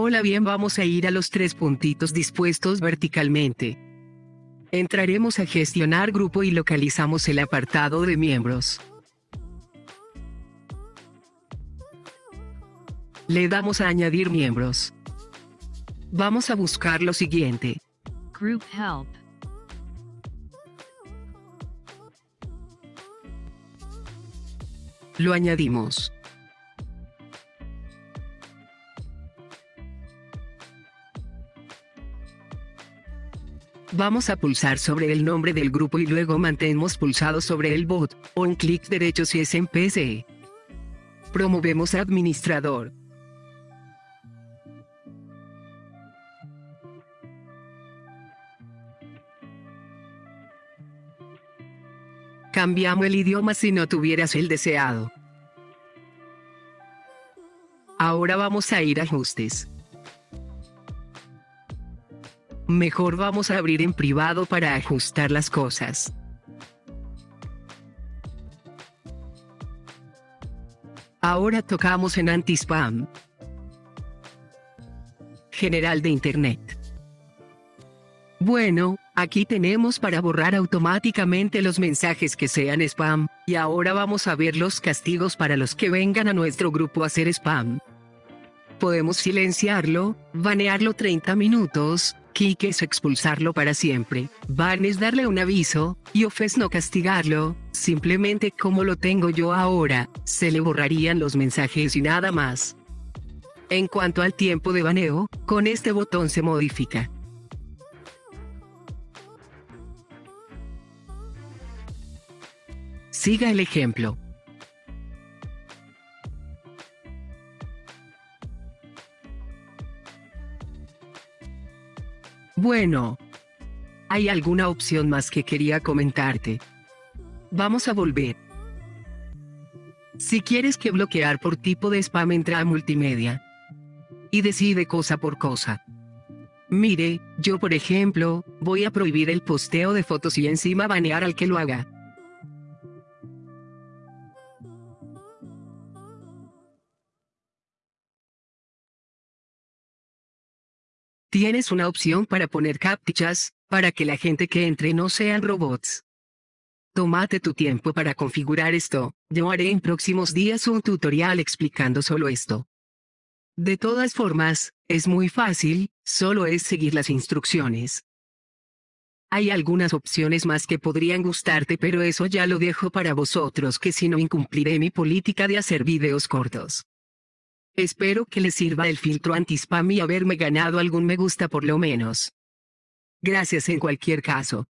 Hola bien vamos a ir a los tres puntitos dispuestos verticalmente. Entraremos a gestionar grupo y localizamos el apartado de miembros. Le damos a añadir miembros. Vamos a buscar lo siguiente. Group help. Lo añadimos. Vamos a pulsar sobre el nombre del grupo y luego mantenemos pulsado sobre el bot, o un clic derecho si es en PC. Promovemos administrador. Cambiamos el idioma si no tuvieras el deseado. Ahora vamos a ir a ajustes. Mejor vamos a abrir en privado para ajustar las cosas. Ahora tocamos en anti-spam. General de Internet. Bueno, aquí tenemos para borrar automáticamente los mensajes que sean spam, y ahora vamos a ver los castigos para los que vengan a nuestro grupo a hacer spam. Podemos silenciarlo, banearlo 30 minutos, kick es expulsarlo para siempre, es darle un aviso, y off es no castigarlo, simplemente como lo tengo yo ahora, se le borrarían los mensajes y nada más. En cuanto al tiempo de baneo, con este botón se modifica. Siga el ejemplo. Bueno. Hay alguna opción más que quería comentarte. Vamos a volver. Si quieres que bloquear por tipo de spam entra a multimedia. Y decide cosa por cosa. Mire, yo por ejemplo, voy a prohibir el posteo de fotos y encima banear al que lo haga. Tienes una opción para poner captchas, para que la gente que entre no sean robots. Tómate tu tiempo para configurar esto, yo haré en próximos días un tutorial explicando solo esto. De todas formas, es muy fácil, solo es seguir las instrucciones. Hay algunas opciones más que podrían gustarte pero eso ya lo dejo para vosotros que si no incumpliré mi política de hacer videos cortos. Espero que les sirva el filtro anti-spam y haberme ganado algún me gusta por lo menos. Gracias en cualquier caso.